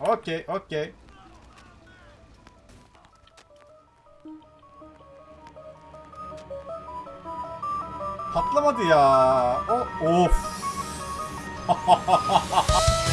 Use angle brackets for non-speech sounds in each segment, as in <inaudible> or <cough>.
Okey, okey. Patlamadı ya. O of. <laughs>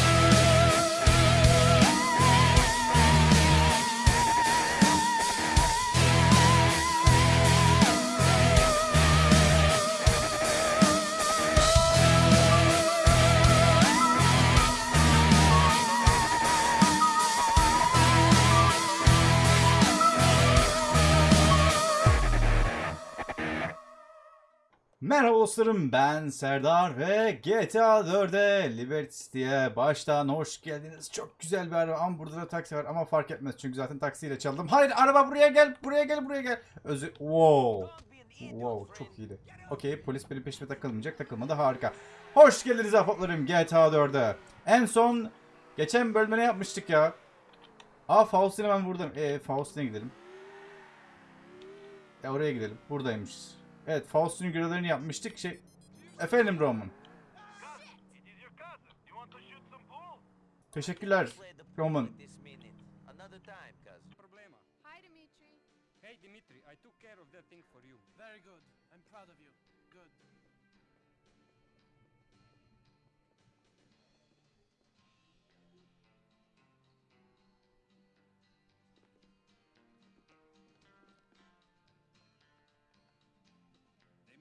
Merhaba dostlarım ben Serdar ve GTA 4'e Liberty City'ye baştan hoş geldiniz. Çok güzel bir araba ama burada da taksi var ama fark etmez çünkü zaten taksiyle çaldım. Hayır araba buraya gel buraya gel buraya gel. Özür wow. Wow çok iyiydi. Okey polis benim peşime takılmayacak takılmadı harika. Hoş geldiniz ahbaplarım GTA 4'e. En son geçen bölümde ne yapmıştık ya? Aa Faustine ben buradayım. Eee Faustine gidelim. Ya oraya gidelim. Buradaymışız. Evet Faust'un görevlerini yapmıştık. Şey... Efendim Roman. Teşekkürler Roman.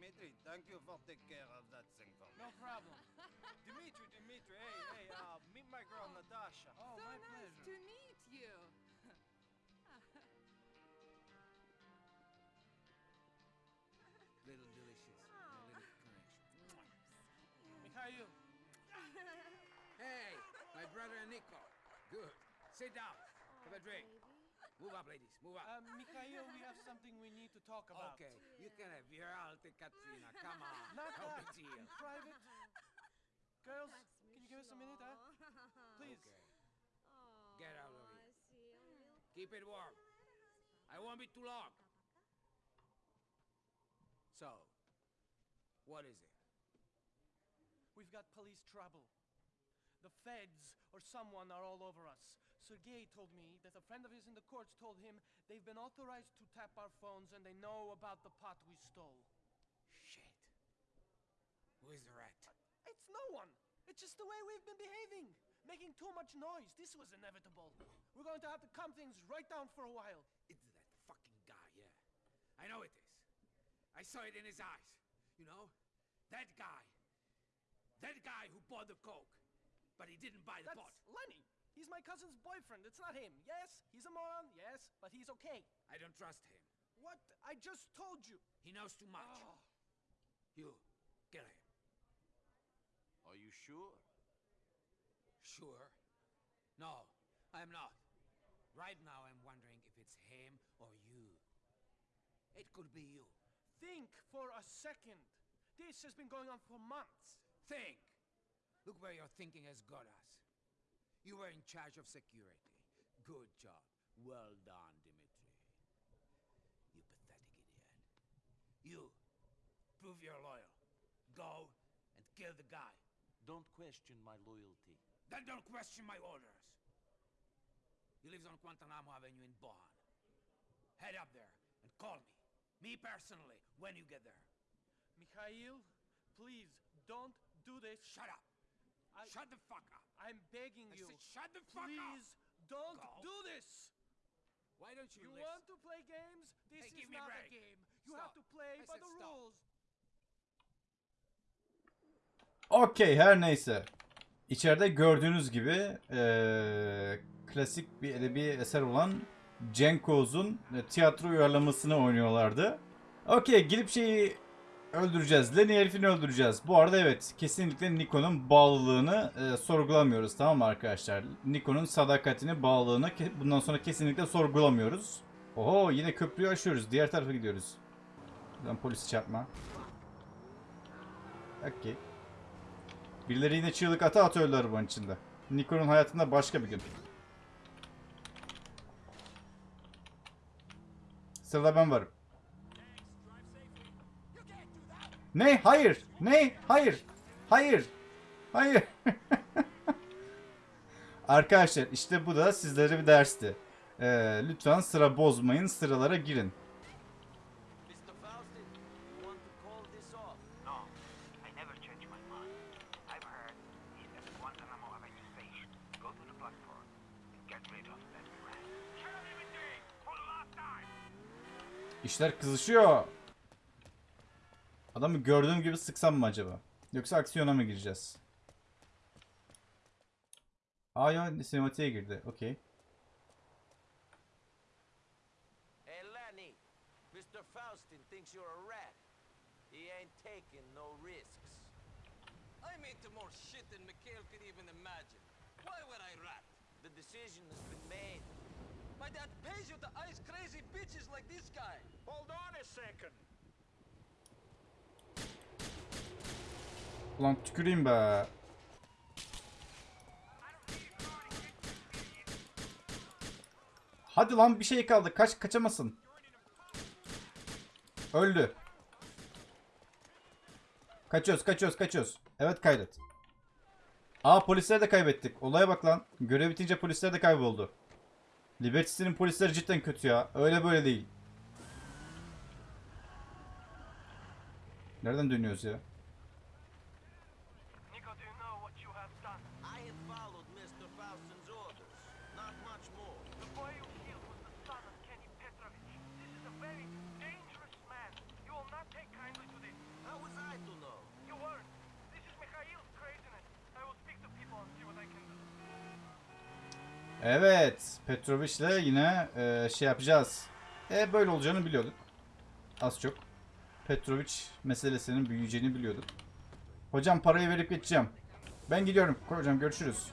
Dimitri, thank you for taking care of that thing for me. No problem. <laughs> Dimitri, Dimitri, hey, <laughs> hey, uh, meet my girl Natasha. Oh, so my nice pleasure. to meet you. <laughs> Little delicious, little crunch. Mikhail, Hey, my brother Nico. Good. Sit down. Have a drink. Move up, ladies. Move up. uh, Mikhail, we have something we need to talk about. okay, you can have your alte Katrina. Come on. <laughs> Not no that. big deal. In private. Girls, can you give us a minute, huh? <laughs> Please. Okay. Get out of here. Keep it warm. I won't be too long. So, what is it? We've got police trouble. The feds or someone are all over us. Sergei told me that a friend of his in the courts told him they've been authorized to tap our phones and they know about the pot we stole. Shit. Who is the rat? It's no one. It's just the way we've been behaving. Making too much noise. This was inevitable. We're going to have to calm things right down for a while. It's that fucking guy, yeah. I know it is. I saw it in his eyes. You know? That guy. That guy who bought the coke. But he didn't buy the That's pot. Lenny. He's my cousin's boyfriend. It's not him. Yes, he's a moron. Yes, but he's okay. I don't trust him. What? I just told you. He knows too much. Oh. You, kill him. Are you sure? Sure? No, I'm not. Right now I'm wondering if it's him or you. It could be you. Think for a second. This has been going on for months. Think! Look where your thinking has got us. You were in charge of security. Good job. Well done, Dimitri. You pathetic idiot. You, prove you're loyal. Go and kill the guy. Don't question my loyalty. Then don't question my orders. He lives on Guantanamo Avenue in Bonn. Head up there and call me. Me personally, when you get there. Mikhail, please don't do this. Shut up! I, Shut the fuck up! I'm begging I you. said shut the fuck up! Please don't Go. do this. Why don't you, You listen? want to play games? This Hey, is a not a break. game. You Stop. have to play I by said the stop. rules. Okey her neyse. İçeride gördüğünüz gibi eee, klasik bir edebi eser olan Cenk Oğuz'un e, tiyatro uyarlamasını oynuyorlardı. Okey gidip şeyi öldüreceğiz. Lenny herifini öldüreceğiz. Bu arada evet kesinlikle Nikon'un bağlılığını e, sorgulamıyoruz tamam mı arkadaşlar? Nikon'un sadakatini, bağlılığını bundan sonra kesinlikle sorgulamıyoruz. Oho yine köprüyü aşıyoruz. Diğer tarafa gidiyoruz. Buradan polisi çarpma. Okey. Birileri yine çığlık ata atıyorlar arabanın içinde. Nikon'un hayatında başka bir gün. Sırada ben varım. Ne? Hayır. Ne? Hayır. Hayır. Hayır. <laughs> Arkadaşlar işte bu da sizlere bir dersti. Ee, lütfen sıra bozmayın. Sıralara girin. İşler kızışıyor. Adamı gördüğüm gibi sıksam mı acaba? Yoksa aksiyona mı gireceğiz? Aa ya sinematiğe girdi. Okey. Hey, Lenny, Mr. Faustin thinks you're a rat. He ain't taking no risks. I'm into more shit than Mikhail could even imagine. Why would I rat? The decision has been made. My dad pays you to ice crazy bitches like this guy. Hold on a second. Ulan tüküreyim be. Hadi lan bir şey kaldı. Kaç kaçamasın. Öldü. Kaçıyoruz, kaçıyoruz, kaçıyoruz. Evet kaydet. Aa polisleri de kaybettik. Olaya bak lan. Görev bitince polisler de kayboldu. Liberty polisleri cidden kötü ya. Öyle böyle değil. Nereden dönüyoruz ya? Nico, do you know what you have done? I have followed Mr. Faustin's orders. Not much more. The boy you killed was the son of Kenny Petrovich. This is a very dangerous man. You will not take kindly to this. How was I to know? You weren't. This is Mikhail's craziness. I will speak to people and see what I can do. Evet. Petrovich'le yine e, şey yapacağız. E böyle olacağını biliyorduk. Az çok. Petrovic meselesinin büyüyeceğini biliyorduk. Hocam parayı verip geçeceğim. Ben gidiyorum. Hocam görüşürüz.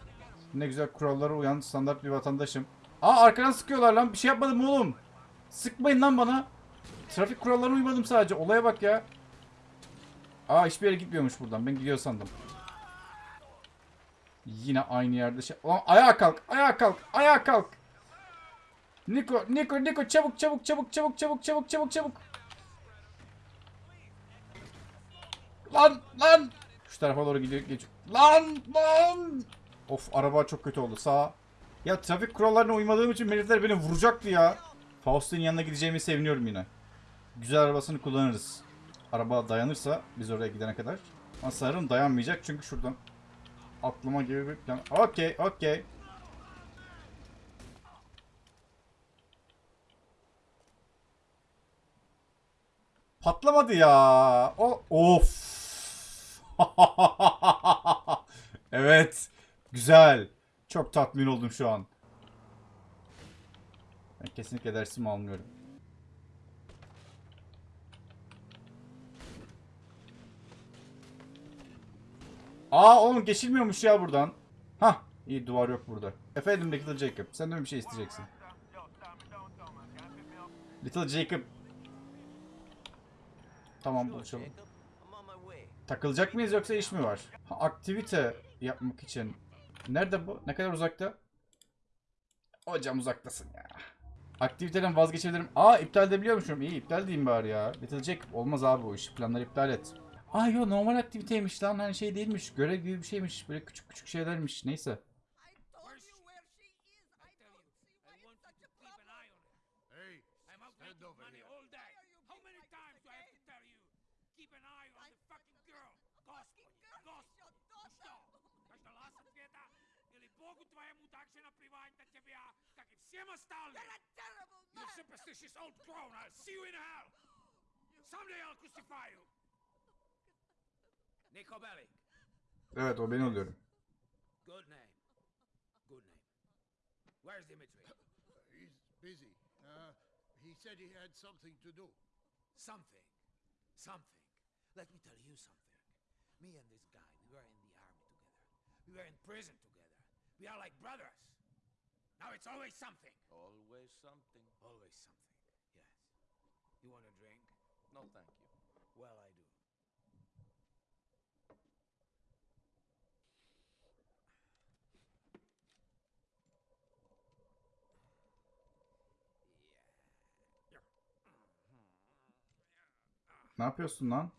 Ne güzel kurallara uyan standart bir vatandaşım. Aa arkadan sıkıyorlar lan. Bir şey yapmadım oğlum. Sıkmayın lan bana. Trafik kurallarına uymadım sadece. Olaya bak ya. Aa hiçbir yere gitmiyormuş buradan. Ben gidiyor sandım. Yine aynı yerde şey. Ulan ayağa kalk, ayağa kalk, ayağa kalk. Niko, Niko, Niko çabuk çabuk çabuk çabuk çabuk çabuk çabuk çabuk. Lan lan. Şu tarafa doğru gidiyor geç. Lan lan. Of araba çok kötü oldu sağ. Ya trafik kurallarına uymadığım için herifler beni vuracaktı ya. Faust'un yanına gideceğimi seviniyorum yine. Güzel arabasını kullanırız. Araba dayanırsa biz oraya gidene kadar. Ama sanırım dayanmayacak çünkü şuradan atlama gibi bir plan. Okey, okey. Patlamadı ya. O of. <laughs> evet. Güzel. Çok tatmin oldum şu an. Ben kesinlikle dersimi almıyorum. Aa oğlum geçilmiyormuş ya buradan. Hah iyi duvar yok burada. Efendim Little Jacob sen de bir şey isteyeceksin? Little Jacob. Tamam buluşalım. Takılacak mıyız yoksa iş mi var? Ha, aktivite yapmak için. Nerede bu? Ne kadar uzakta? Hocam uzaktasın ya. Aktiviteden vazgeçebilirim. Aa iptal edebiliyormuşum. İyi iptal diyeyim bari ya. Little Jacob olmaz abi bu iş. Planları iptal et. Aa yo normal aktiviteymiş lan. Hani şey değilmiş görev gibi bir şeymiş. Böyle küçük küçük şeylermiş. Neyse. Someday I'll crucify you. Nico Bellic. Evet o ben oluyorum. Good name. Good name. Where's Dimitri? He's busy. Uh, he said he had something to do. Something. Something. Let me tell you something. Me and this guy, we were in the army together. We were in prison together. We are like brothers. Now it's always something. Always something. Always something. Yes. You want a drink? No, thank you. Well, I do. Ne yapıyorsun lan?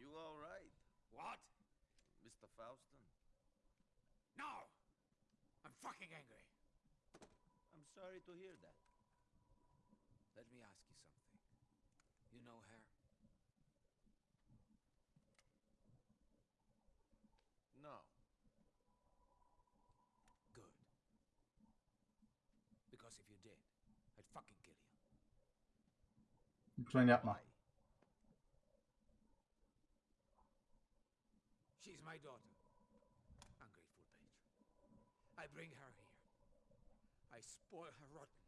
You all right, What? Mr. Faustin? No! I'm fucking angry. I'm sorry to hear that. Let me ask you something. You know her? No. Good. Because if you did, I'd fucking kill you. Lütfen yapma. Why? She's my daughter. Ungrateful bitch. I bring her here. I spoil her rotten.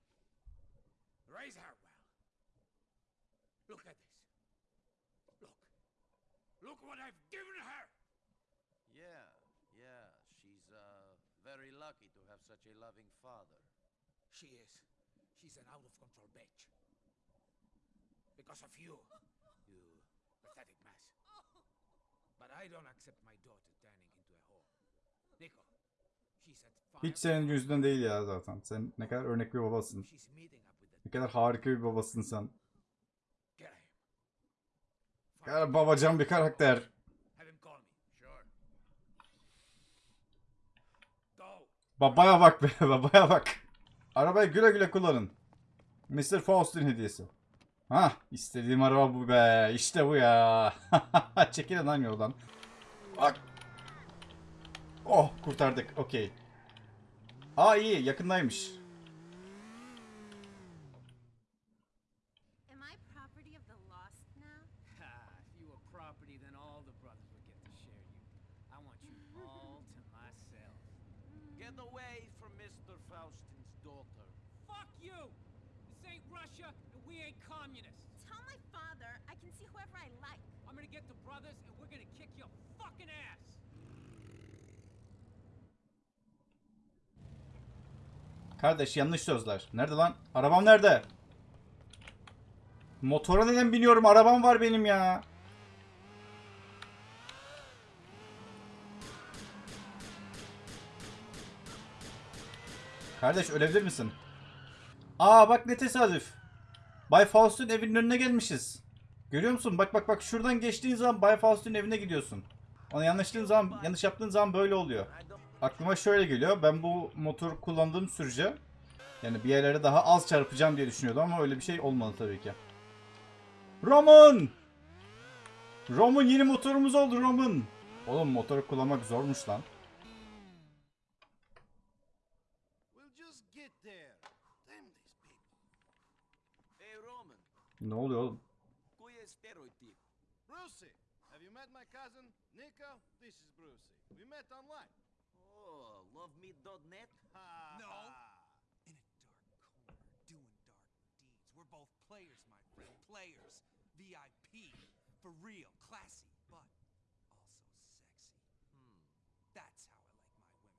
Raise her well. Look at this. Look. Look what I've given her! Yeah, yeah. She's uh very lucky to have such a loving father. She is. She's an out of control bitch. Because of you. You pathetic mess. But I don't accept my daughter turning into a whore. Nico. She's at fire. Hiç senin yüzünden değil ya zaten. Sen ne kadar örnek bir babasın. Ne kadar harika bir babasın sen. Ne kadar babacan bir karakter. Babaya bak be <laughs> babaya bak. Arabayı güle güle kullanın. Mr. Faust'un hediyesi. Hah istediğim araba bu be. İşte bu ya. <laughs> Çekilin lan yoldan. Bak. Oh kurtardık. Okey. Aa iyi yakındaymış. Am I property of the lost now? Ha, if you were property, then all the brothers would get to share you. I want you all to myself. Get away from Mr. Faustin's daughter. Fuck you! This ain't Russia, and we ain't communists. Tell my father I can see whoever I like. I'm gonna get the brothers, and we're gonna kick your fucking ass! Kardeş yanlış sözler. Nerede lan? Arabam nerede? Motora neden biniyorum? Arabam var benim ya. Kardeş ölebilir misin? Aa bak ne tesadüf. Bay Faust'un evinin önüne gelmişiz. Görüyor musun? Bak bak bak şuradan geçtiğin zaman Bay Faust'un evine gidiyorsun. Onu yanlışlığın zaman, yanlış yaptığın zaman böyle oluyor. Aklıma şöyle geliyor. Ben bu motoru kullandığım sürece yani bir yerlere daha az çarpacağım diye düşünüyordum ama öyle bir şey olmadı tabii ki. Roman! Roman yeni motorumuz oldu Roman. Oğlum motoru kullanmak zormuş lan. Ne oluyor oğlum? lovemeat.net? No. In a dark corner, doing dark deeds. We're both players, my friend. Players. VIP. For real. Classy. But also sexy. Hmm. That's how I like my women.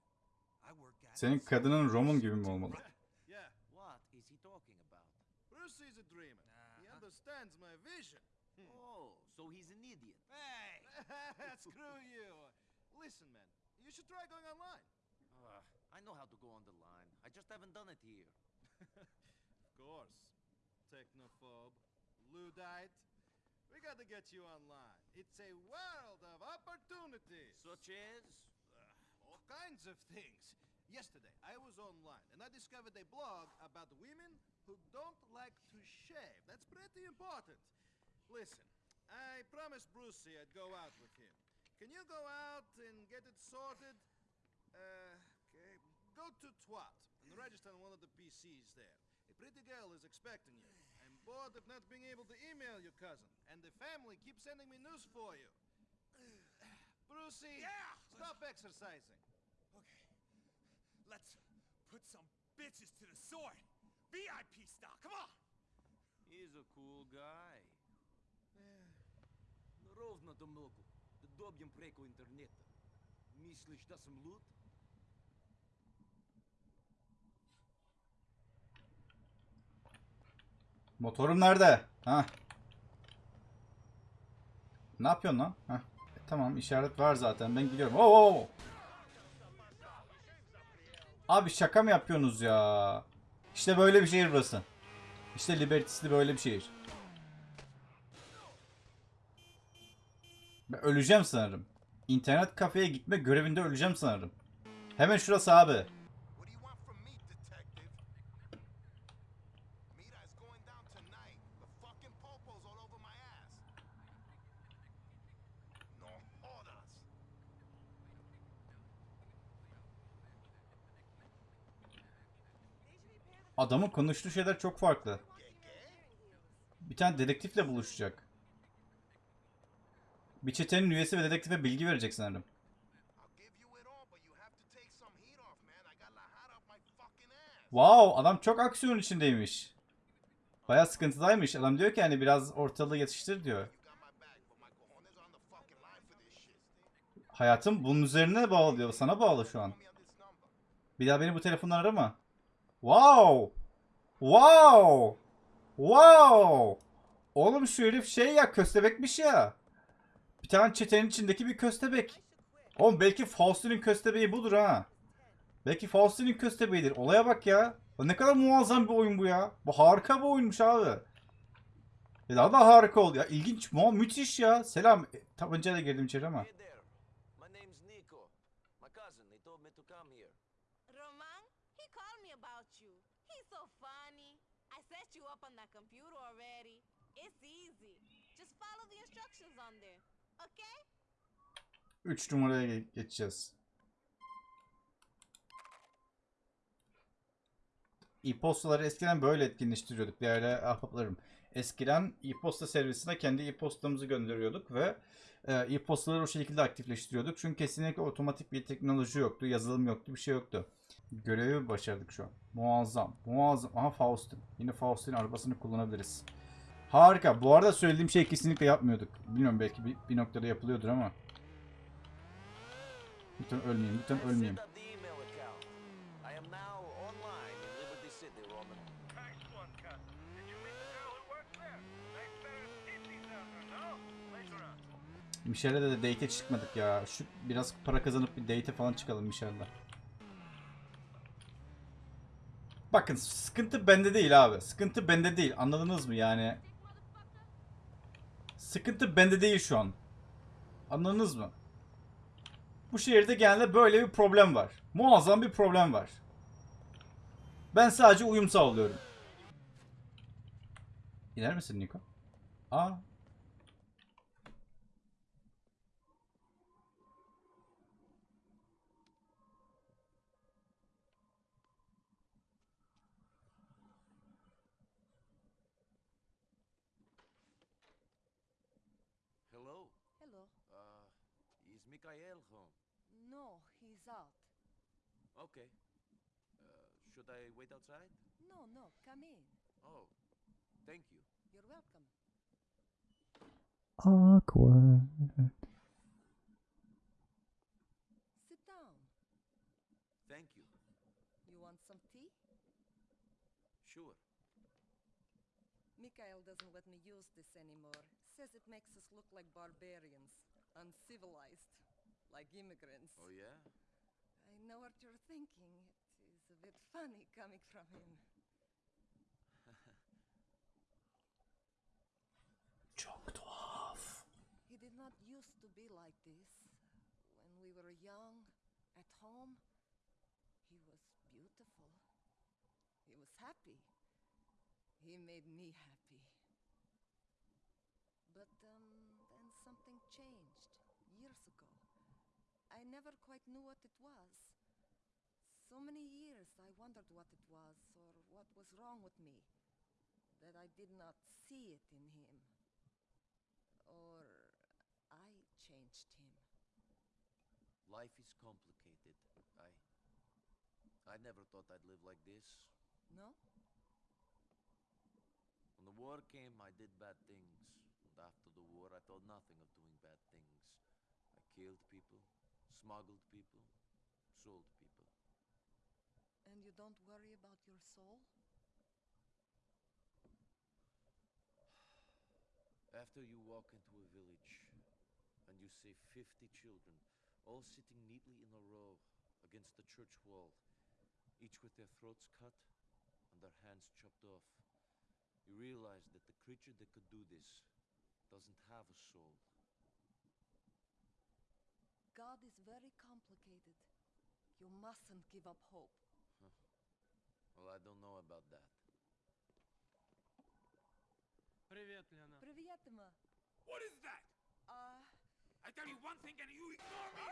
I work at Senin kadının Roman gibi mi olmalı? <laughs> Yeah, What is he talking about? Brucey's a dreamer. He understands my vision. Oh, so he's an idiot. Hey! <laughs> <laughs> Screw you. Listen, man, you should try going online. I know how to go on the line. I just haven't done it here. <laughs> Of course. Technophobe. Luddite. We gotta get you online. It's a world of opportunities. Such as? All kinds of things. Yesterday, I was online and I discovered a blog about women who don't like to shave. That's pretty important. Listen, I promised Brucey I'd go out with him. Can you go out and get it sorted? Uh. Go to Twat and register on one of the PCs there. A pretty girl is expecting you. I'm bored of not being able to email your cousin, and the family keeps sending me news for you. <sighs> Brucey, Yeah! stop exercising. Okay. Let's put some bitches to the sword. VIP style. Come on! He's a cool guy. Ровно до много. Да добьем преко интернета. Мислиш да съм луд? Motorum nerede? Ha. Ne yapıyorsun lan? Ha. tamam işaret var zaten. Ben gidiyorum. Oo, oo. Abi şaka mı yapıyorsunuz ya? İşte böyle bir şehir burası. İşte Liberty'si böyle bir şehir. Ben öleceğim sanırım. İnternet kafeye gitme görevinde öleceğim sanırım. Hemen şurası abi. What do you want from Adamın konuştuğu şeyler çok farklı. Bir tane dedektifle buluşacak. Bir çetenin üyesi ve dedektife bilgi verecek sanırım. Wow adam çok aksiyon içindeymiş. Baya sıkıntıdaymış. Adam diyor ki hani biraz ortalığı yatıştır diyor. Hayatım bunun üzerine bağlı diyor. Sana bağlı şu an. Bir daha beni bu telefondan arama. Wow! Wow! Wow! Oğlum şu herif şey ya köstebekmiş ya. Bir tane çetenin içindeki bir köstebek. Oğlum belki Faustin'in köstebeği budur ha. Belki Faustin'in köstebeğidir. Olaya bak ya. Ne kadar muazzam bir oyun bu ya. Bu harika bir oyunmuş abi. Ya daha da harika oldu ya. İlginç, mu müthiş ya. Selam. E, Tabancayla girdim içeri ama. Hey there. My name's Nico. My cousin, he told me to come here. Roman, he called me about you. He's so funny. I set you up on that computer already. It's easy. Just follow the instructions on there. Okay? 3 numaraya ge- geçeceğiz. E-postaları eskiden böyle etkinleştiriyorduk değerli ahbaplarım. Eskiden e-posta servisine kendi e-postamızı gönderiyorduk ve e, e-postaları o şekilde aktifleştiriyorduk. Çünkü kesinlikle otomatik bir teknoloji yoktu, yazılım yoktu, bir şey yoktu. Görevi başardık şu an. Muazzam, muazzam. Aha Faustin. Yine Faustin arabasını kullanabiliriz. Harika. Bu arada söylediğim şey kesinlikle yapmıyorduk. Bilmiyorum belki bir, bir noktada yapılıyordur ama. Lütfen ölmeyeyim, lütfen ölmeyeyim. set up the email account. I am now online in Liberty City, Roman. Nice one, cousin. Did you meet the girl who works there? Makes better titties out there, no? Later on. Michel'le de date'e çıkmadık ya. Şu biraz para kazanıp bir date'e falan çıkalım Michel'le. Bakın sıkıntı bende değil abi. Sıkıntı bende değil. Anladınız mı yani? Sıkıntı bende değil şu an. Anladınız mı? Bu şehirde genelde böyle bir problem var. Muazzam bir problem var. Ben sadece uyum sağlıyorum. İner misin Niko? Aa No, he's out. Okay. Uh, should I wait outside? No, no, come in. Oh, thank you. You're welcome. Awkward. Sit down. Thank you. You want some tea? Sure. Mikhail doesn't let me use this anymore. Says it makes us look like barbarians, uncivilized, like immigrants. Oh, yeah? I know what you're thinking. It is a bit funny coming from him. <laughs> Çok tuhaf. He did not used to be like this. When we were young, at home, he was beautiful. He was happy. He made me happy. But um, then something changed years ago. I never quite knew what it was. So many years I wondered what it was or what was wrong with me that I did not see it in him. Or I changed him. Life is complicated. I. I never thought I'd live like this. No? When the war came, I did bad things. And after the war, I thought nothing of doing bad things. I killed people, smuggled people, sold people. And you don't worry about your soul? <sighs> After you walk into a village and you see 50 children all sitting neatly in a row against the church wall, each with their throats cut and their hands chopped off, you realize that the creature that could do this doesn't have a soul. God is very complicated. You mustn't give up hope. <laughs> Well, I don't know about that. Привет, Лена. Привет, Emma. What is that? Uh, I tell you one thing and you ignore me!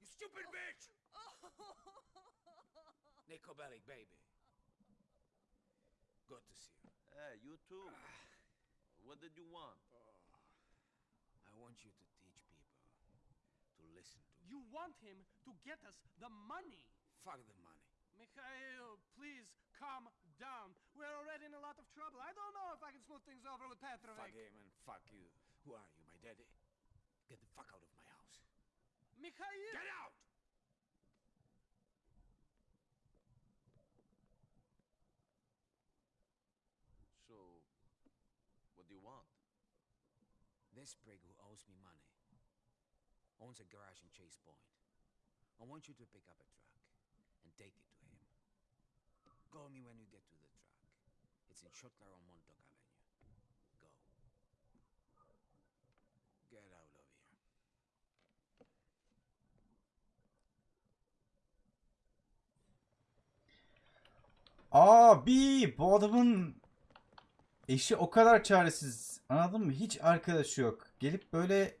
You stupid bitch! <laughs> Nico Bellic, baby. Good to see you. Hey, you too. What did you want? I want you to teach people to listen to. You want him to get us the money. Fuck the money. Mikhail, please calm down. We're already in a lot of trouble. I don't know if I can smooth things over with Petrovic. Fuck him and fuck you. Who are you, my daddy? Get the fuck out of my house. Mikhail! Get out! So, what do you want? This prig who owes me money owns a garage in Chase Point. I want you to pick up a truck and take it to him. Call me when you get to the truck. It's in Shotlar on Montauk Avenue. Go. Get out of here. Abi bu adamın eşi o kadar çaresiz. Anladın mı? Hiç arkadaşı yok. Gelip böyle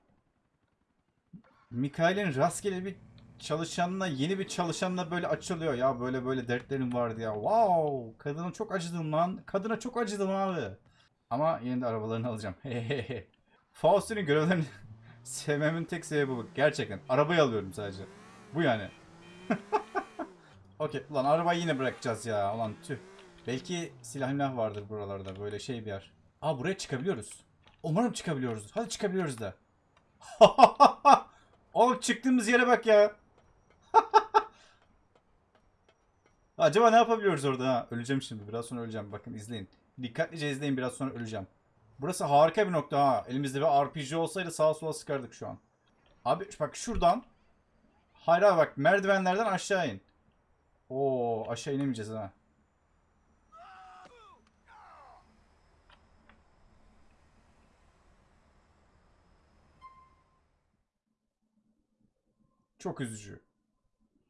Mikail'in rastgele bir çalışanla yeni bir çalışanla böyle açılıyor. Ya böyle böyle dertlerim vardı ya. Wow! Kadına çok acıdım lan. Kadına çok acıdım abi. Ama yine de arabalarını alacağım. <laughs> Faust'un görevlerini <laughs> sevmemin tek sebebi bu. Gerçekten. Arabayı alıyorum sadece. Bu yani. <laughs> Okey. Ulan arabayı yine bırakacağız ya. Ulan tüh. Belki silah vardır buralarda. Böyle şey bir yer. Aa buraya çıkabiliyoruz. Umarım çıkabiliyoruz. Hadi çıkabiliyoruz da. Oğlum çıktığımız yere bak ya. <laughs> Acaba ne yapabiliyoruz orada ha? Öleceğim şimdi. Biraz sonra öleceğim. Bakın izleyin. Dikkatlice izleyin. Biraz sonra öleceğim. Burası harika bir nokta ha. Elimizde bir RPG olsaydı sağa sola sıkardık şu an. Abi bak şuradan. Hayır abi bak merdivenlerden aşağı in. Oo aşağı inemeyeceğiz ha. Çok üzücü.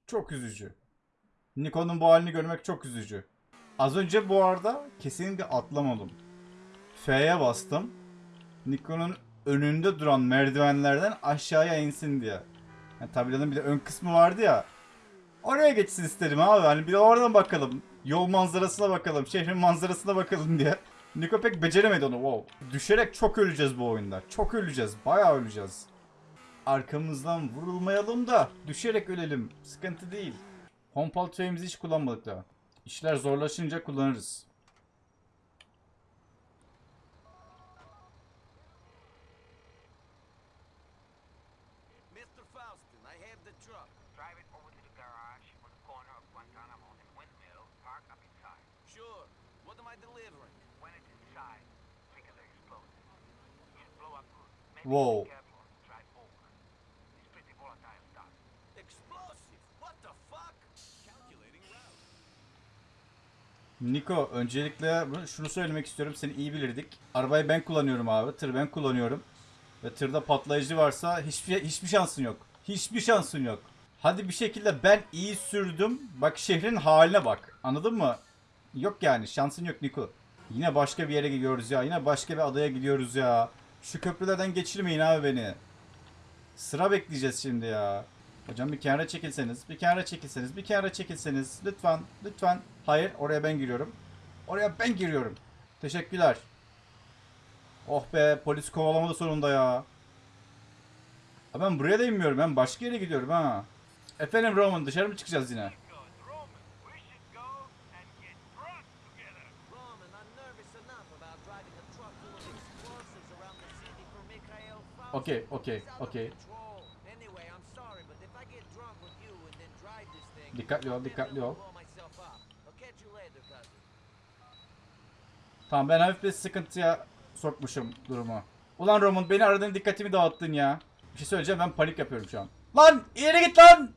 Çok üzücü. Nikon'un bu halini görmek çok üzücü. Az önce bu arada kesinlikle atlamadım. F'ye bastım. Nikon'un önünde duran merdivenlerden aşağıya insin diye. Yani tabelanın bir de ön kısmı vardı ya. Oraya geçsin istedim abi. Hani bir de oradan bakalım. Yol manzarasına bakalım. Şehrin manzarasına bakalım diye. Niko pek beceremedi onu. Wow. Düşerek çok öleceğiz bu oyunda. Çok öleceğiz. Bayağı öleceğiz. Arkamızdan vurulmayalım da düşerek ölelim. Sıkıntı değil. Pompal tüfeğimizi hiç kullanmadık daha. İşler zorlaşınca kullanırız. Mr. Faustin, I have the truck. Drive it over to the garage on the corner of Guantanamo and Windmill. Park up inside. Sure. What am I delivering? When it's inside, trigger the explosive. Should blow up good. Maybe Whoa. be careful and drive over. It's pretty volatile stuff. Explosive! What the fuck? Calculating route. Niko öncelikle şunu söylemek istiyorum. Seni iyi bilirdik. Arabayı ben kullanıyorum abi. Tır ben kullanıyorum. Ve tırda patlayıcı varsa hiçbir hiçbir şansın yok. Hiçbir şansın yok. Hadi bir şekilde ben iyi sürdüm. Bak şehrin haline bak. Anladın mı? Yok yani şansın yok Niko. Yine başka bir yere gidiyoruz ya. Yine başka bir adaya gidiyoruz ya. Şu köprülerden geçirmeyin abi beni. Sıra bekleyeceğiz şimdi ya. Hocam bir kenara çekilseniz, bir kenara çekilseniz, bir kenara çekilseniz. Lütfen, lütfen. Hayır, oraya ben giriyorum. Oraya ben giriyorum. Teşekkürler. Oh be, polis kovalamadı sonunda ya. Ha ben buraya da inmiyorum. Ben başka yere gidiyorum ha. Efendim Roman, dışarı mı çıkacağız yine? Roman, I'm nervous Dikkatli ol, dikkatli ol. Tamam ben hafif bir sıkıntıya sokmuşum durumu. Ulan Roman beni aradığın dikkatimi dağıttın ya. Bir şey söyleyeceğim ben panik yapıyorum şu an. Lan ileri git lan!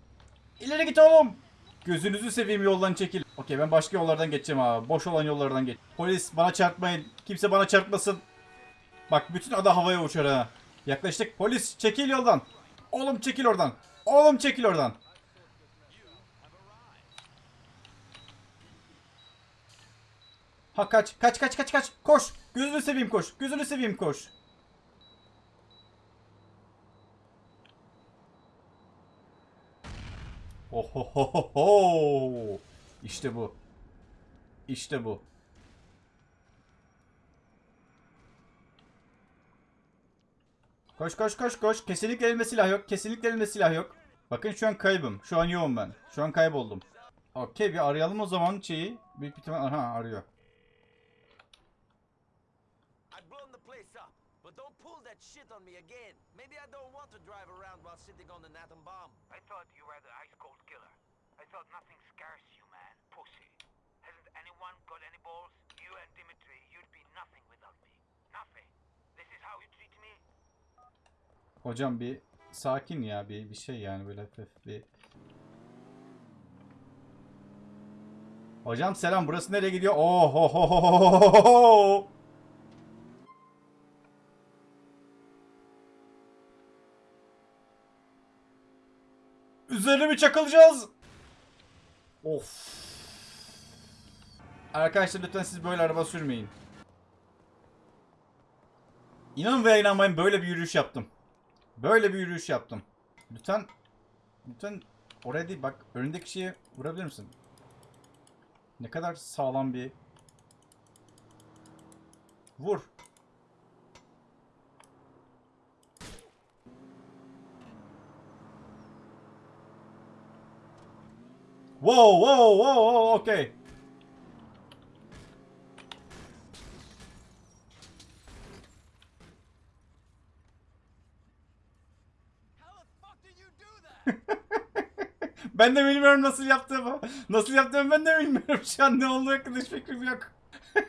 İleri git oğlum! Gözünüzü seveyim yoldan çekil. Okey ben başka yollardan geçeceğim abi. Boş olan yollardan geç. Polis bana çarpmayın. Kimse bana çarpmasın. Bak bütün ada havaya uçar ha. Yaklaştık. Polis çekil yoldan. Oğlum çekil oradan. Oğlum çekil oradan. Ha kaç. Kaç kaç kaç kaç. Koş. Gözünü seveyim koş. Gözünü seveyim koş. Ohohoho. İşte bu. İşte bu. Koş koş koş koş. Kesinlikle elimde silah yok. Kesinlikle elimde silah yok. Bakın şu an kaybım. Şu an yoğum ben. Şu an kayboldum. Okey bir arayalım o zaman şeyi. Büyük ihtimal aha arıyor. Me again. Maybe I don't want to drive around while sitting on an atom bomb. I thought you were the ice cold killer. I thought nothing scares you, man. Pussy. Hasn't anyone got any balls? You and Dimitri, you'd be nothing without me. Nothing. This is how you treat me? Hocam bir sakin ya bir bir şey yani böyle hafif bir. Hocam selam burası nereye gidiyor? Oh Üzerine mi çakılacağız? Of. Arkadaşlar lütfen siz böyle araba sürmeyin. İnanın veya inanmayın böyle bir yürüyüş yaptım. Böyle bir yürüyüş yaptım. Lütfen lütfen oraya değil bak önündeki şeye vurabilir misin? Ne kadar sağlam bir Vur. Wow, wow, wow, okay. <laughs> Ben de bilmiyorum nasıl yaptığımı. Nasıl yaptığımı ben de bilmiyorum. Şu an ne olduğu hakkında hiç fikrim yok. <laughs>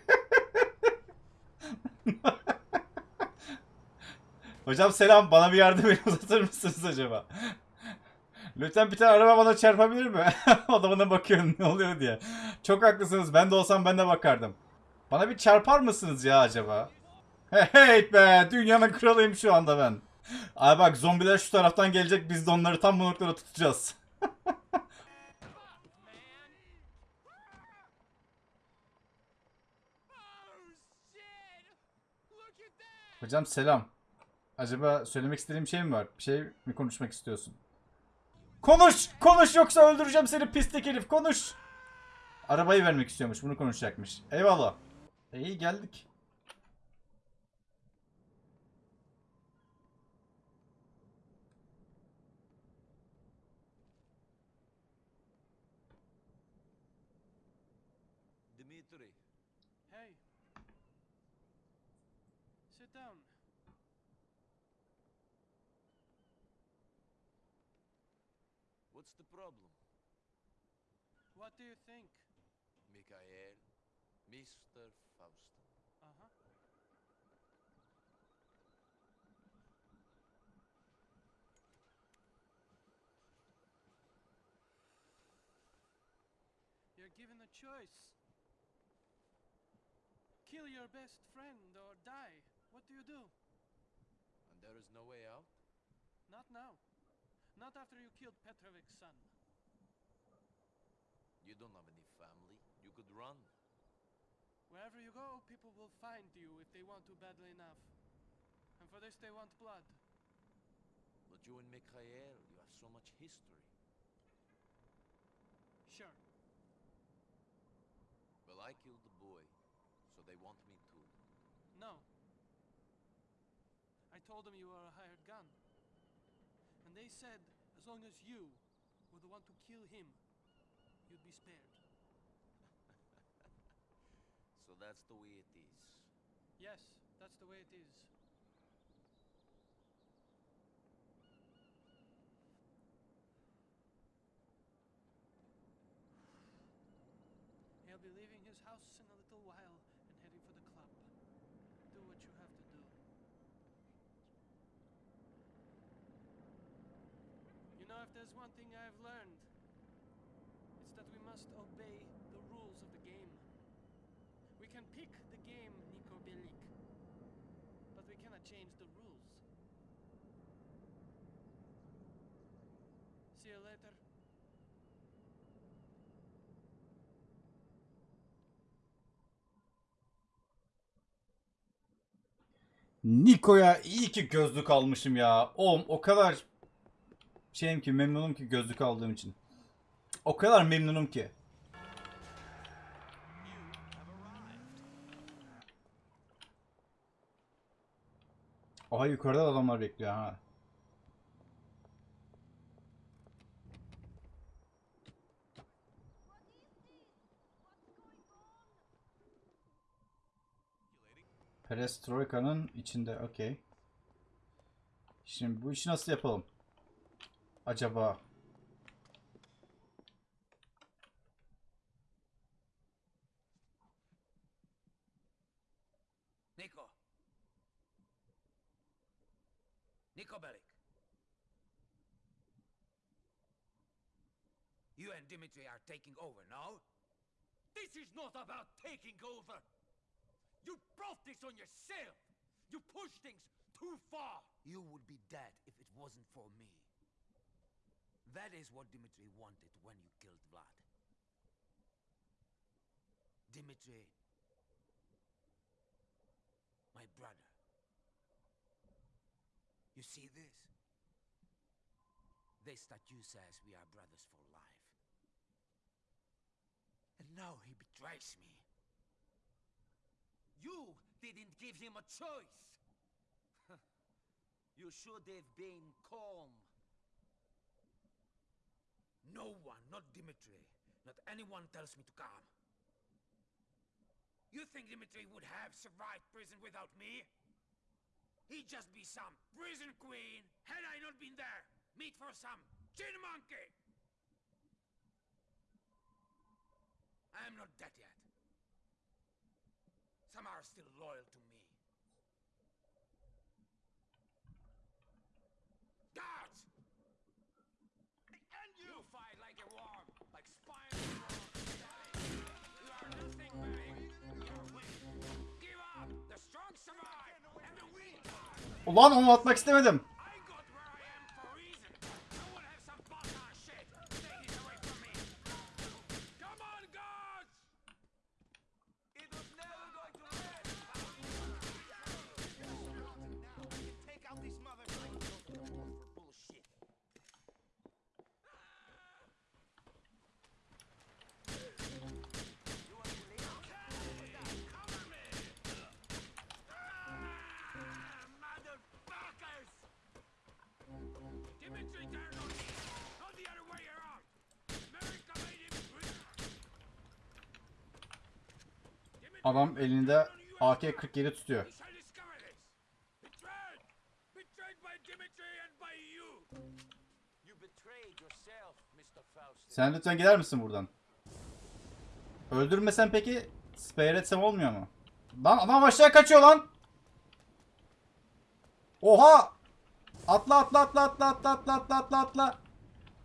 Hocam selam. Bana bir yardım el uzatır mısınız acaba? Lütfen bir tane araba bana çarpabilir mi? <laughs> o da bana bakıyor ne oluyor diye. Çok haklısınız. Ben de olsam ben de bakardım. Bana bir çarpar mısınız ya acaba? Hey, hey be! Dünyanın kralıyım şu anda ben. Abi bak zombiler şu taraftan gelecek. Biz de onları tam bu noktada tutacağız. <laughs> Hocam selam. Acaba söylemek istediğim şey mi var? Bir şey mi konuşmak istiyorsun? Konuş! Konuş yoksa öldüreceğim seni pislik herif. Konuş! Arabayı vermek istiyormuş. Bunu konuşacakmış. Eyvallah. İyi geldik. What's the problem? What do you think? Mikhail, Mr. Faustin. Uh huh. You're given a choice. Kill your best friend or die. What do you do? And there is no way out? Not now. Not after you killed Petrovic's son. You don't have any family. You could run. Wherever you go, people will find you if they want to badly enough. And for this, they want blood. But you and Mikhail, you have so much history. Sure. Well, I killed the boy, so they want me too. No. I told them you were a hired gun. And they said as long as you were the one to kill him, you'd be spared. <laughs> So that's the way it is. Yes, that's the way it is. He'll be leaving his house in a one thing I've learned, it's that we must obey the rules of the game. We can pick the game, Niko Belik, but we cannot change the rules. See you later. Niko'ya iyi ki gözlük almışım ya. Oğlum o kadar şeyim ki memnunum ki gözlük aldığım için. O kadar memnunum ki. Aha yukarıda da adamlar bekliyor ha. Perestroika'nın içinde. Okey. Şimdi bu işi nasıl yapalım? Acaba? Nico. Nico Bellic. You and Dimitri are taking over, now. This is not about taking over. You brought this on yourself. You pushed things too far. You would be dead if it wasn't for me. That is what Dimitri wanted when you killed Vlad. Dimitri, my brother. You see this? This statue says we are brothers for life. And now he betrays me. You didn't give him a choice. <laughs> You should have been calm. No one, not Dimitri, not anyone tells me to come. You think Dimitri would have survived prison without me? He'd just be some prison queen had I not been there. Meat for some chin monkey. I am not dead yet. Some are still loyal to Ulan onu atmak istemedim. Betrayed yourself, Mr. Faust. Sen lütfen gider misin buradan? Öldürmesen peki spare etsem olmuyor mu? Lan adam aşağı kaçıyor lan. Oha! Atla atla atla atla atla atla atla atla atla.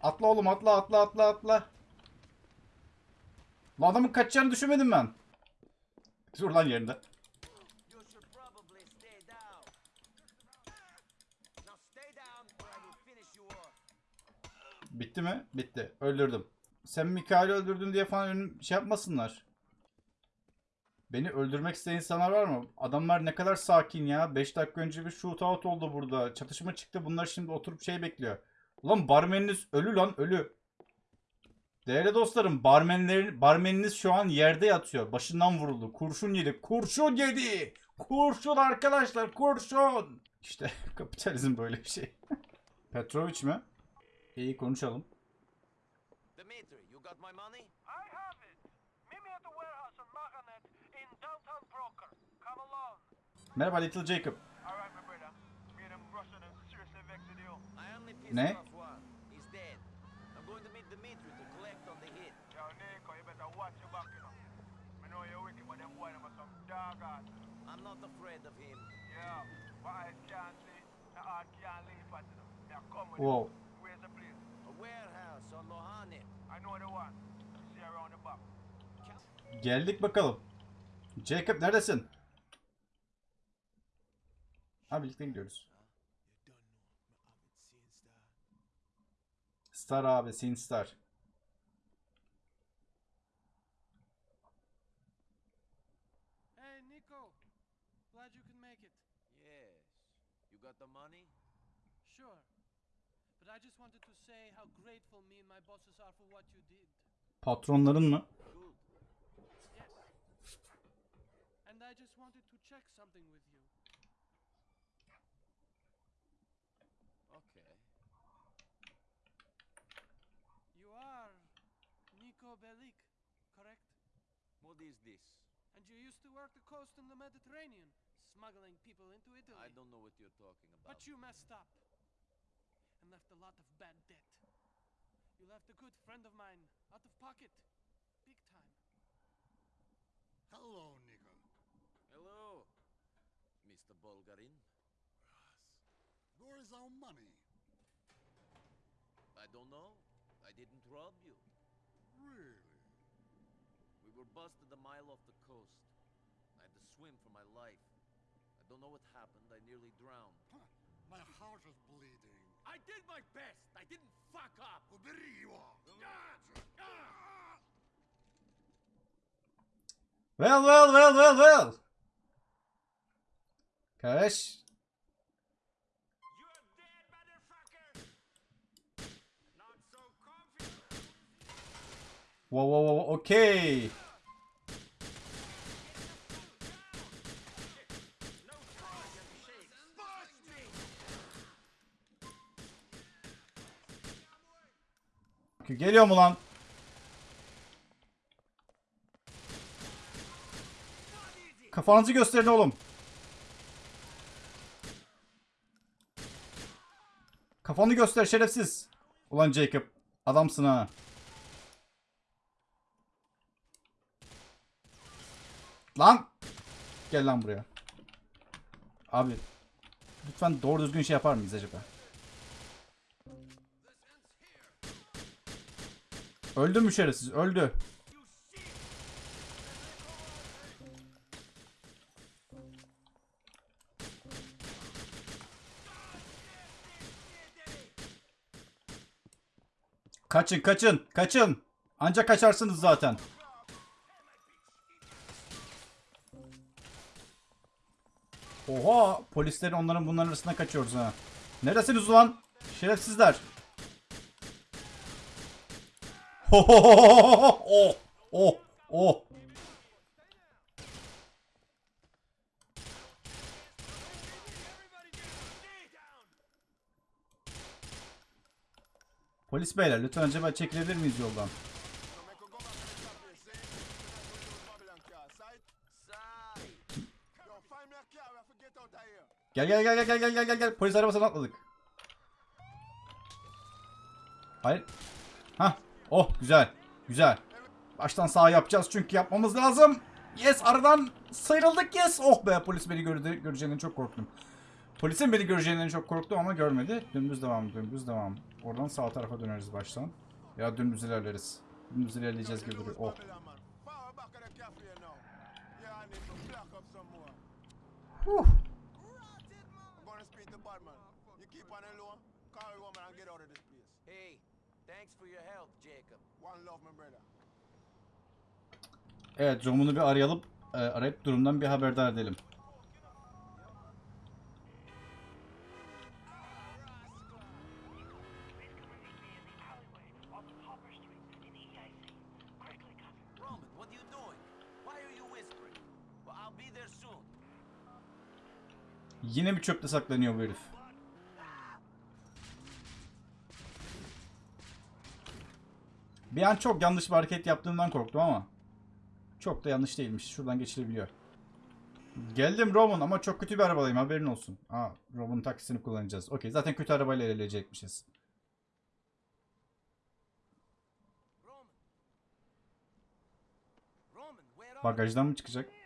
Atla oğlum atla atla atla atla. Lan adamın kaçacağını düşünmedim ben. Dur lan yerinde. Bitti mi? Bitti. Öldürdüm. Sen Mikail'i öldürdün diye falan önüm şey yapmasınlar. Beni öldürmek isteyen insanlar var mı? Adamlar ne kadar sakin ya. 5 dakika önce bir shootout oldu burada. Çatışma çıktı. Bunlar şimdi oturup şey bekliyor. Ulan barmeniniz ölü lan ölü. Değerli dostlarım barmenlerin, barmeniniz şu an yerde yatıyor. Başından vuruldu. Kurşun yedi. Kurşun yedi. Kurşun arkadaşlar kurşun. İşte <laughs> kapitalizm böyle bir şey. <laughs> Petrovic mi? İyi konuşalım. Dimitri, you got my money? I have it. Meet me at the warehouse on Mahanet in downtown Broker. Come along. Merhaba Little Jacob. Alright, my brother. Me and them Russian and seriously vexed you. I only pissed Ne? off one. He's dead. I'm going to meet Dimitri to collect on the hit. Yo, Nico, you better watch your back, you know. I know you're wicked, but them boy them are some dog. I'm not afraid of him. Yeah, but I can't see. The heart can't leave at you. They're coming. Wow. Where's the place? A warehouse on Lohane. I know the one. See around the back. Geldik bakalım. Jacob neredesin? Ha birlikte gidiyoruz. Star abi, Sin Star. Patronların mı? Okay. You are Nico Bellic, correct? What is this? And you used to work the coast in the Mediterranean, smuggling people into Italy. I don't know what you're talking about. But you messed up and left a lot of bad debt. You left a good friend of mine out of pocket. Big time. Hello, Nigga. Hello, Mr. Bulgarin. Where is our money? I don't know. I didn't rob you. Really? We were busted a mile off the coast. I had to swim for my life. I don't know what happened. I nearly drowned. Huh. My heart is bleeding. I did my best. I didn't fuck up. Well, well, well, well, well. Kardeş. Whoa, whoa, whoa, okay. Geliyor mu lan? Kafanızı gösterin oğlum. Kafanı göster şerefsiz. Ulan Jacob. Adamsın ha. Lan. Gel lan buraya. Abi. Lütfen doğru düzgün şey yapar mıyız acaba? Öldü mü şerefsiz? Öldü. Kaçın kaçın kaçın. Ancak kaçarsınız zaten. Oha polislerin onların bunların arasında kaçıyoruz ha. Neresiniz ulan? Şerefsizler. Oh oh oh. Polis beyler lütfen acaba çekilebilir miyiz yoldan? Gel gel gel gel gel gel gel gel gel polis arabasına atladık. Hayır. Hah. Oh güzel. Güzel. Baştan sağ yapacağız çünkü yapmamız lazım. Yes aradan sıyrıldık yes. Oh be polis beni gördü, göreceğinden çok korktum. Polisin beni göreceğinden çok korktum ama görmedi. Dümdüz devam dümdüz devam. Oradan sağ tarafa döneriz baştan. Ya dümdüz ilerleriz. Dümdüz ilerleyeceğiz gibi duruyor. Oh. Huh. Thanks for your help, Evet, Jom'unu bir arayalım, e, arayıp durumdan bir haberdar edelim. Yine bir çöpte saklanıyor bu herif. Bir an çok yanlış bir hareket yaptığımdan korktum ama çok da yanlış değilmiş. Şuradan geçilebiliyor. Geldim Roman ama çok kötü bir arabadayım haberin olsun. Aa Roman'ın taksisini kullanacağız. Okey zaten kötü arabayla ilerleyecekmişiz. Roman. Roman, Bagajdan mı çıkacak?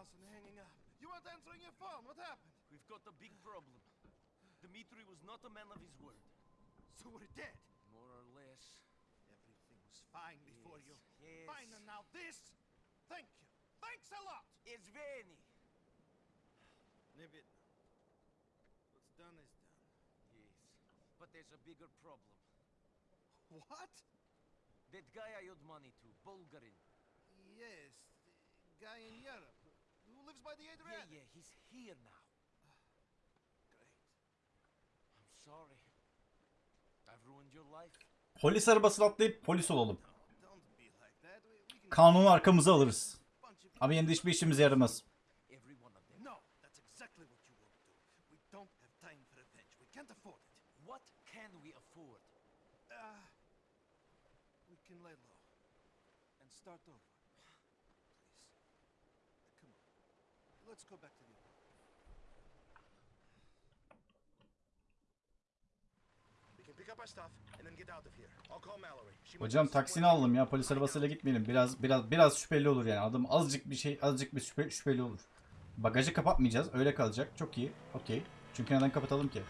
House and hanging up. You weren't answering your phone. What happened? We've got a big problem. Dimitri was not a man of his word. So we're dead. More or less. Everything was fine before you. Yes. Fine, and now this? Thank you. Thanks a lot. It's Veni. Leave. What's done is done. Yes. But there's a bigger problem. What? That guy I owed money to, Bulgarin. Yes, the guy in Europe who lives by the Adriatic. Yeah, yeah, he's here now. Great. I'm sorry. I've ruined your life. Polis arabasına atlayıp polis olalım. Kanunu arkamıza alırız. Ama yine hiçbir işimize yaramaz. Start over. Let's go back to the Hocam taksini aldım ya polis arabasıyla gitmeyelim. Biraz biraz biraz şüpheli olur yani. Adım azıcık bir şey azıcık bir şüphe, şüpheli olur. Bagajı kapatmayacağız. Öyle kalacak. Çok iyi. Okey. Çünkü neden kapatalım ki?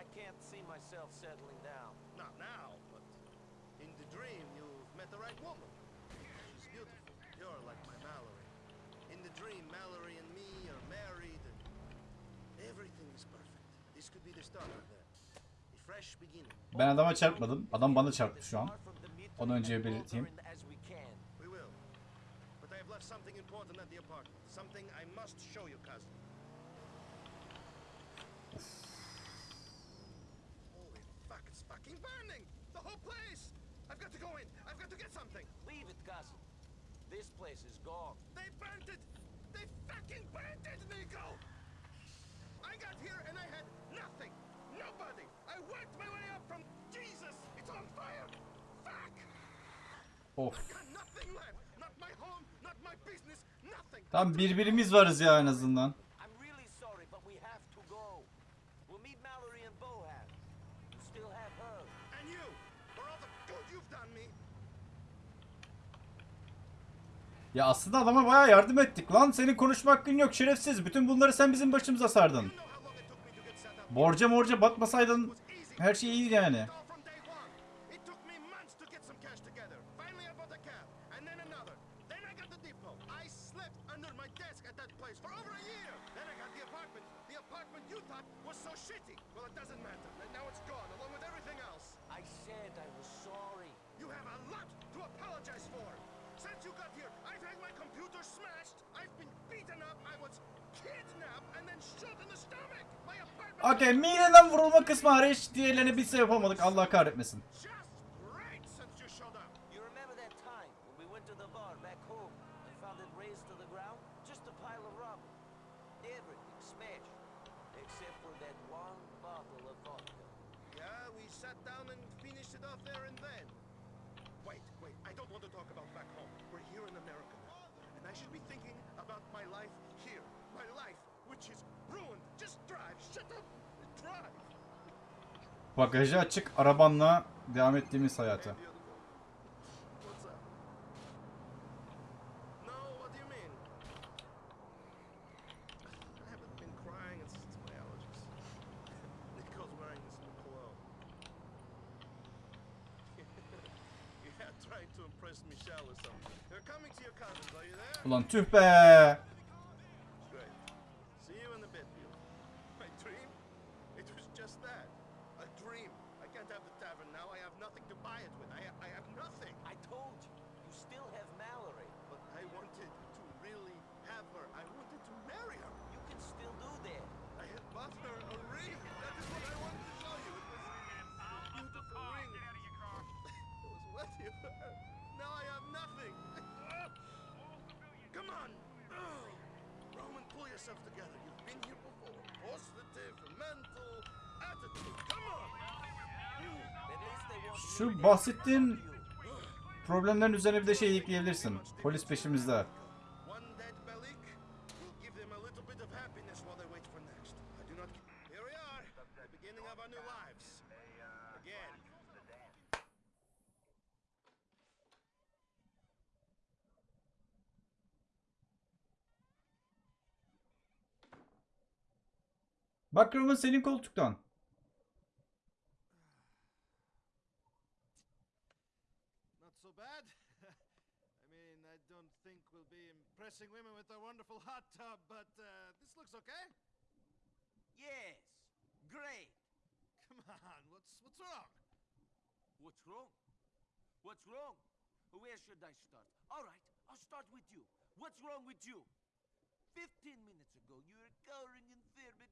I can't see myself settling down. Not now, but in the dream you've met the right woman. She's beautiful, pure like my Mallory. In the dream, Mallory and me are married and everything is perfect. This could be the start of that. A fresh beginning. Ben adama çarpmadım. Adam bana çarptı şu an. Onu önce belirteyim. We will. But I have left something important at the apartment. Something I must show you, cousin. place! I've got to go in. I've got to get something. Leave it, Castle. This place is gone. They burnt it! They fucking burnt it, Nico! I got here and I had nothing! Nobody! I worked my way up from... Jesus! It's on fire! Fuck! Of. Tam birbirimiz varız ya en azından. Ya aslında adama baya yardım ettik lan. Senin konuşma hakkın yok şerefsiz. Bütün bunları sen bizim başımıza sardın. Borca morca batmasaydın her şey iyiydi yani. You. Since you got here, or smashed. I've been beaten up. I was kidnapped and then shot in the stomach. My apartment... Okay, mideden vurulma kısmı hariç diğerlerini biz yapamadık. Allah kahretmesin. Bagajı açık arabanla devam ettiğimiz hayata. Ulan tüh be. yourself together. You've been here before. Positive, mental, attitude. Come on. Şu bahsettiğin problemlerin üzerine bir de şey ekleyebilirsin. Polis peşimizde. Bak Roman senin koltuktan. Not so bad. <laughs> I mean, I don't think we'll be impressing women with our wonderful hot tub, but uh, this looks okay. Yes. Great. Come on, what's what's wrong? What's wrong? What's wrong? Where should I start? All right, I'll start with you. What's wrong with you? Fifteen minutes ago, you were cowering in fear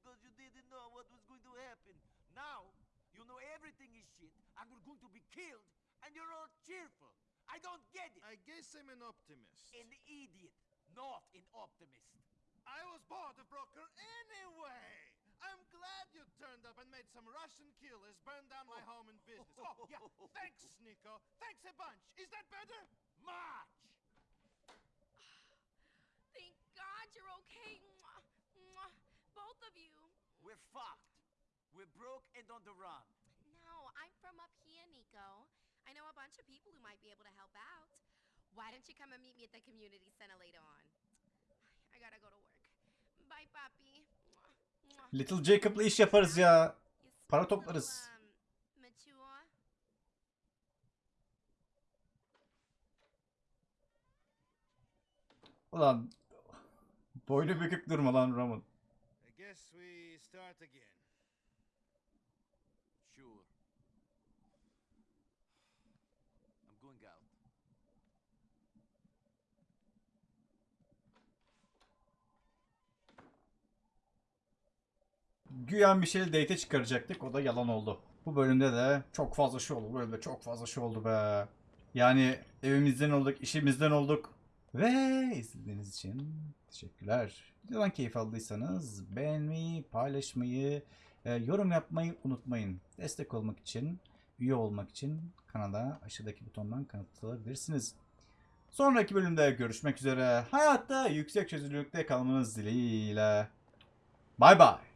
because you didn't know what was going to happen. Now, you know everything is shit, and we're going to be killed, and you're all cheerful. I don't get it. I guess I'm an optimist. An idiot, not an optimist. I was bored a broker anyway. I'm glad you turned up and made some Russian killers burn down my oh. home and business. <laughs> Oh, yeah. Thanks, Nico. Thanks a bunch. Is that better? Much. <sighs> Thank God you're okay. Both of you. We're fucked. We're broke and on the run. No, I'm from up here, Nico. I know a bunch of people who might be able to help out. Why don't you come and meet me at the community center later on? I gotta go to work. Bye, Papi. Little Jacob'la iş yaparız ya. Para toplarız. um. Ulan boynu bükük durma lan Roman. Start again. Sure. I'm going out. Güya bir şeyle date çıkaracaktık. O da yalan oldu. Bu bölümde de çok fazla şey oldu. Bu bölümde çok fazla şey oldu be. Yani evimizden olduk, işimizden olduk. Ve izlediğiniz için teşekkürler. Videodan keyif aldıysanız beğenmeyi, paylaşmayı, e, yorum yapmayı unutmayın. Destek olmak için, üye olmak için kanala aşağıdaki butondan kanıtlayabilirsiniz. Sonraki bölümde görüşmek üzere. Hayatta yüksek çözünürlükte kalmanız dileğiyle. Bay bay.